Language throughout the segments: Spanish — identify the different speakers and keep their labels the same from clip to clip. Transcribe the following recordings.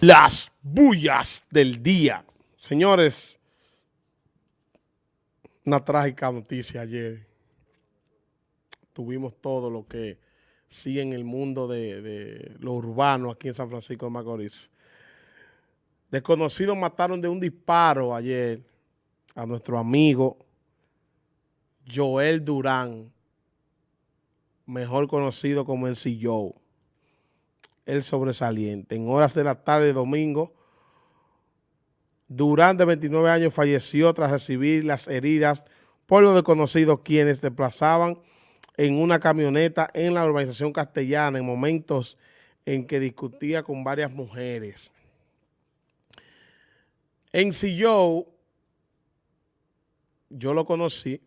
Speaker 1: Las bullas del día. Señores, una trágica noticia ayer. Tuvimos todo lo que sigue en el mundo de, lo urbano aquí en San Francisco de Macorís. Desconocidos mataron de un disparo ayer a nuestro amigo Joel Durán, mejor conocido como el Joe el sobresaliente. En horas de la tarde domingo, Durán, de 29 años, falleció tras recibir las heridas por los desconocidos quienes desplazaban en una camioneta en la urbanización castellana en momentos en que discutía con varias mujeres. En Silló, yo lo conocí.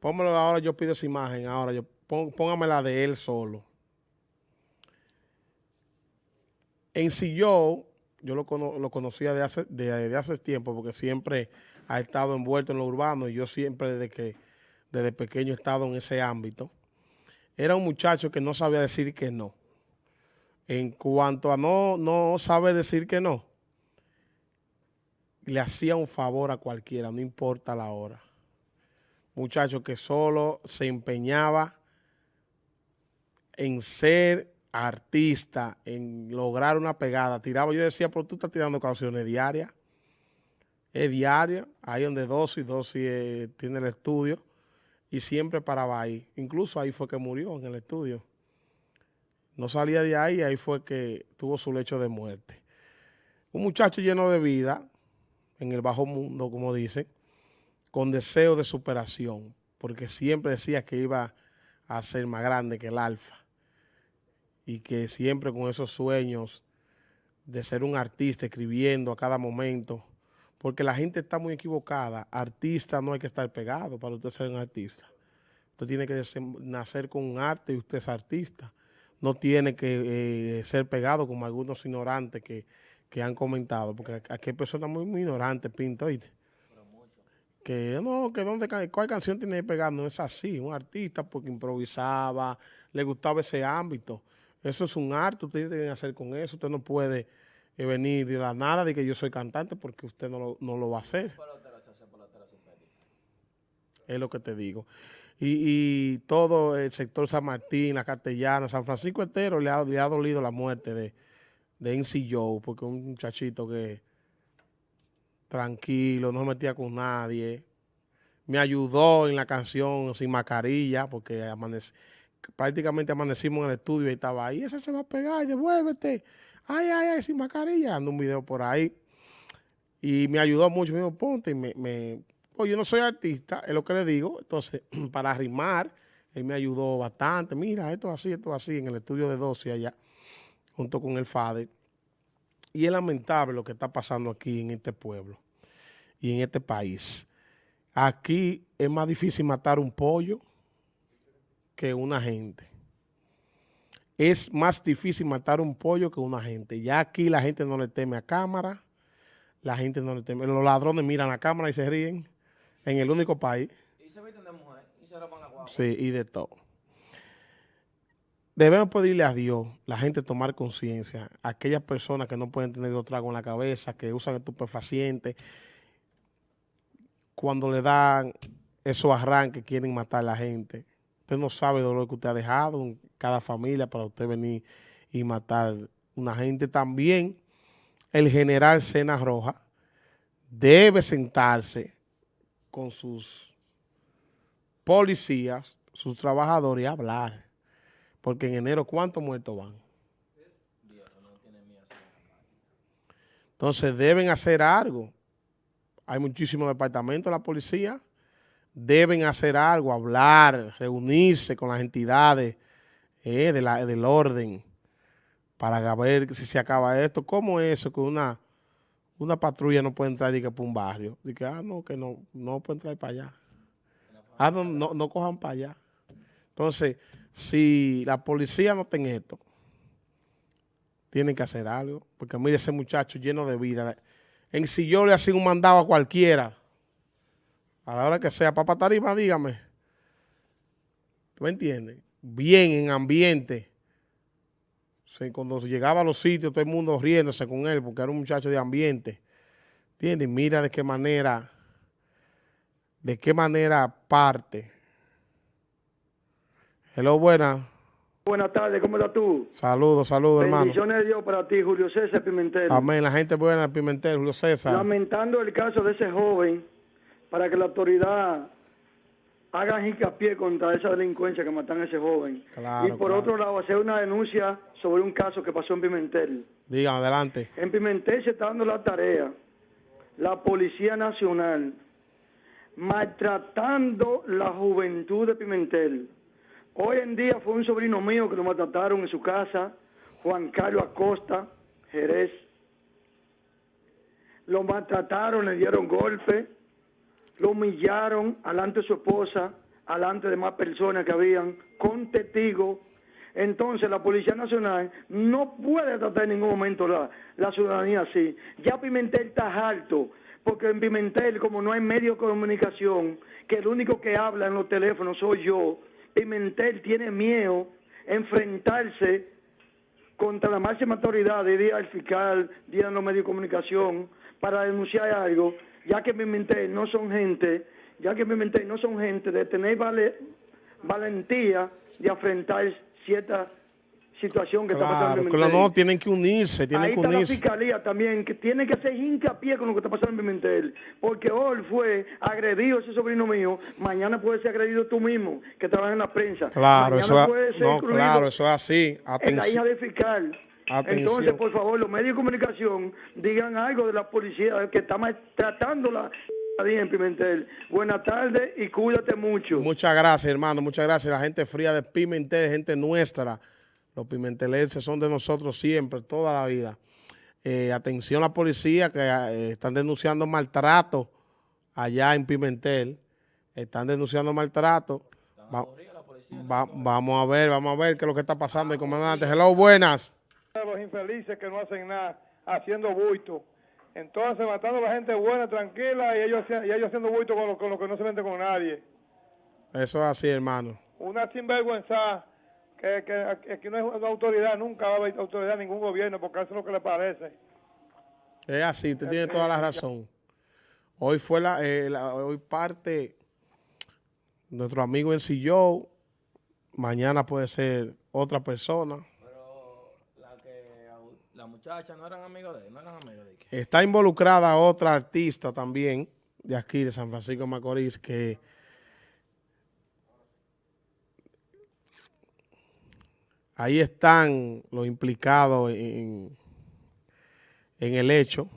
Speaker 1: Pónmelo ahora, yo pido esa imagen, ahora yo póngame la de él solo. En Silló, yo lo, lo conocía de hace, de, tiempo porque siempre ha estado envuelto en lo urbano y yo siempre desde que desde pequeño he estado en ese ámbito. Era un muchacho que no sabía decir que no. En cuanto a no, no saber decir que no, le hacía un favor a cualquiera, no importa la hora. Muchacho que solo se empeñaba en ser artista, en lograr una pegada. Tiraba, yo decía, pero tú estás tirando canciones diarias. Es diaria, ahí donde Dosis, Dosis eh, tiene el estudio y siempre paraba ahí. Incluso ahí fue que murió en el estudio. No salía de ahí, ahí fue que tuvo su lecho de muerte. Un muchacho lleno de vida, en el bajo mundo, como dicen, con deseo de superación, porque siempre decía que iba a ser más grande que el alfa y que siempre con esos sueños de ser un artista, escribiendo a cada momento, porque la gente está muy equivocada. Artista no hay que estar pegado para usted ser un artista. Usted tiene que nacer con un arte y usted es artista. No tiene que eh, ser pegado como algunos ignorantes que, han comentado, porque aquí hay personas muy, muy ignorantes, Pinto. Que no, que dónde, cuál canción tiene que pegar, no es así. Un artista porque improvisaba, le gustaba ese ámbito. Eso es un arte, usted tiene que hacer con eso. Usted no puede eh, venir de la nada de que yo soy cantante porque usted no lo, va a hacer. Es lo que te digo. Y, todo el sector San Martín, la Castellana, San Francisco entero le ha, dolido la muerte de, de NC Joe, porque un muchachito que tranquilo, no se metía con nadie. Me ayudó en la canción sin mascarilla, porque amanece prácticamente amanecimos en el estudio y estaba ahí, ese se va a pegar, devuélvete, ay, ay, ay, sin mascarilla, ando un video por ahí. Y me ayudó mucho, me dijo, ponte, me, me yo no soy artista, es lo que le digo, entonces, para rimar, él me ayudó bastante, mira, esto así, esto así, en el estudio de 12 allá, junto con el FADE. Y es lamentable lo que está pasando aquí en este pueblo y en este país. Aquí es más difícil matar un pollo que una gente. Es más difícil matar un pollo que una gente. Ya aquí la gente no le teme a cámara, la gente no le teme. Los ladrones miran a cámara y se ríen en el único país. Y se visten de mujer y se roban la guagua. Sí, y de todo. Debemos pedirle a Dios, la gente tomar conciencia, aquellas personas que no pueden tener dos tragos en la cabeza, que usan estupefacientes, cuando le dan esos arranques, quieren matar a la gente. Usted no sabe de lo que usted ha dejado en cada familia para usted venir y matar una gente. También el general Cena Roja debe sentarse con sus policías, sus trabajadores y hablar. Porque en enero, ¿cuántos muertos van? Entonces deben hacer algo. Hay muchísimos departamentos de la policía deben hacer algo, hablar, reunirse con las entidades eh, de la, del orden para ver si se acaba esto. ¿Cómo es eso que una, una patrulla no puede entrar y que por un barrio? Dice, ah, no, que no, no puede entrar para allá. Ah, no, no, no cojan para allá. Entonces, si la policía no tiene esto, tienen que hacer algo. Porque mire ese muchacho lleno de vida. En si yo le hacía un mandado a cualquiera, a la hora que sea, papá tarima, dígame. ¿Tú me entiendes? Bien, en ambiente. cuando llegaba a los sitios, todo el mundo riéndose con él porque era un muchacho de ambiente. ¿Entiendes? Mira de qué manera, de qué manera parte. Hello, buena.
Speaker 2: Buenas tardes, ¿cómo estás tú?
Speaker 1: Saludos, saludos, hermano.
Speaker 2: Bendiciones de Dios para ti, Julio César Pimentel.
Speaker 1: Amén, la gente buena de Pimentel, Julio César.
Speaker 2: Lamentando el caso de ese joven, para que la autoridad haga hincapié contra esa delincuencia que matan a ese joven. y por otro lado, hacer una denuncia sobre un caso que pasó en Pimentel.
Speaker 1: Digan, adelante.
Speaker 2: En Pimentel se está dando la tarea, la Policía Nacional, maltratando la juventud de Pimentel Hoy en día fue un sobrino mío que lo maltrataron en su casa, Juan Carlos Acosta, Jerez. Lo maltrataron, le dieron golpe, lo humillaron alante de su esposa, alante de más personas que habían, con testigos. Entonces la Policía Nacional no puede tratar en ningún momento la, la ciudadanía así. Ya Pimentel está alto, porque en Pimentel, como no hay medio de comunicación, que el único que habla en los teléfonos soy yo, Pimentel tiene miedo enfrentarse contra la máxima autoridad, día el fiscal, día de los medios de comunicación, para denunciar algo, ya que Pimentel no son gente, ya que Pimentel no son gente de tener valentía de enfrentar ciertas situación que está pasando en
Speaker 1: Pimentel. no, tienen que unirse, tienen que unirse.
Speaker 2: la fiscalía también, que tiene que hacer hincapié con lo que está pasando en Pimentel, porque hoy fue agredido ese sobrino mío, mañana puede ser agredido tú mismo, que trabajas en la prensa.
Speaker 1: Claro, eso, no, claro, eso es así.
Speaker 2: Atención. la hija del fiscal. Entonces, por favor, los medios de comunicación digan algo de la policía que está tratándola en Pimentel. Buenas tardes y cuídate mucho.
Speaker 1: Muchas gracias, hermano. Muchas gracias. La gente fría de Pimentel, gente nuestra. Los pimentelenses son de nosotros siempre, toda la vida. Eh, atención a la policía que eh, están denunciando maltrato allá en Pimentel. Están denunciando maltrato. vamos a ver, vamos a ver qué es lo que está pasando. El comandante, hello, buenas.
Speaker 3: Los infelices que no hacen nada, haciendo buito. Entonces, matando a la gente buena, tranquila, y ellos, y ellos haciendo buito con lo, con lo que no se meten con nadie.
Speaker 1: Eso es así, hermano.
Speaker 3: Una sinvergüenza que, que, que no es una autoridad, nunca va a haber autoridad en ningún gobierno, porque eso es lo que le parece.
Speaker 1: Es así, usted tiene toda la razón. Hoy fue la, eh, hoy parte nuestro amigo en Silló, mañana puede ser otra persona.
Speaker 4: Pero la, que, la muchacha no eran amigos de él, no eran amigos de él.
Speaker 1: Está involucrada otra artista también de aquí, de San Francisco de Macorís, que Ahí están los implicados en, en el hecho.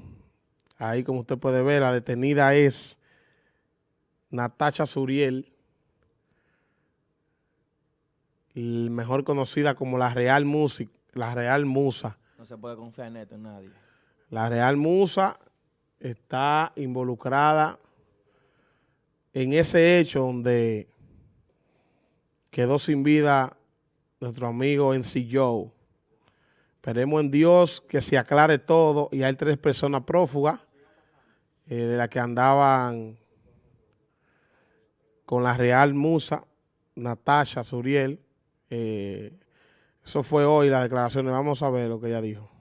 Speaker 1: Ahí, como usted puede ver, la detenida es Natacha Suriel, mejor conocida como la Real Music, la Real Musa.
Speaker 4: No se puede confiar en esto, en nadie.
Speaker 1: La Real Musa está involucrada en ese hecho donde quedó sin vida nuestro amigo en Joe. Esperemos en Dios que se aclare todo y hay tres personas prófugas eh, de las que andaban con la Real Musa, Natasha Suriel. Eh, eso fue hoy las declaraciones. Vamos a ver lo que ella dijo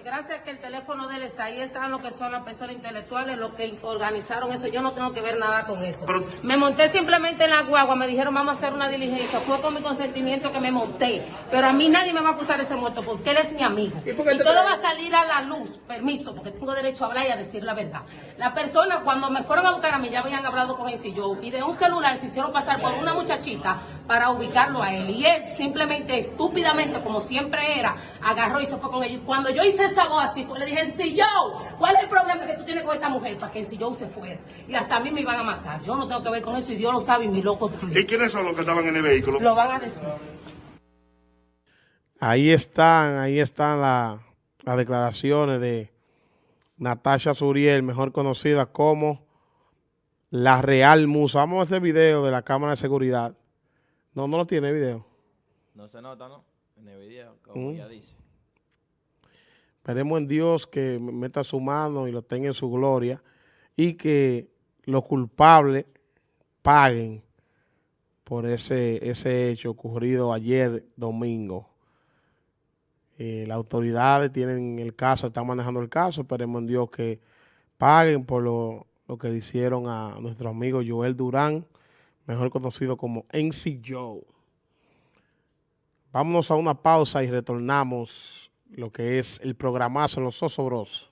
Speaker 5: gracias a que el teléfono de él está ahí, están lo que son las personas intelectuales, los que organizaron eso. Yo no tengo que ver nada con eso. me monté simplemente en la guagua, me dijeron vamos a hacer una diligencia. Fue con mi consentimiento que me monté. Pero a mí nadie me va a acusar de ese muerto porque él es mi amigo. Y, todo va a salir a la luz, permiso, porque tengo derecho a hablar y a decir la verdad. La persona, cuando me fueron a buscar a mí, ya habían hablado con él y yo, y de un celular se hicieron pasar por una muchachita para ubicarlo a él. Y él simplemente, estúpidamente, como siempre era, agarró y se fue con ellos. Cuando yo hice esa voz así, fue, le dije, si yo, ¿cuál es el problema que tú tienes con esa mujer? Para que si yo se fuera. Y hasta a mí me iban a matar. Yo no tengo que ver con eso y Dios lo sabe y mi loco también.
Speaker 6: ¿Y quiénes son los que estaban en el vehículo?
Speaker 5: Lo van a decir.
Speaker 1: Ahí están, ahí están las declaraciones de Natasha Suriel, mejor conocida como la Real Musa. Vamos a hacer video de la cámara de seguridad. No, no lo tiene video.
Speaker 4: No se nota, ¿no? En el video, como mm. ya dice.
Speaker 1: Esperemos en Dios que meta su mano y lo tenga en su gloria y que los culpables paguen por ese, ese hecho ocurrido ayer domingo. Eh, las autoridades tienen el caso, están manejando el caso, esperemos en Dios que paguen por lo, lo que le hicieron a nuestro amigo Joel Durán, mejor conocido como NC Joe. Vámonos a una pausa y retornamos lo que es el programazo Los Osobros.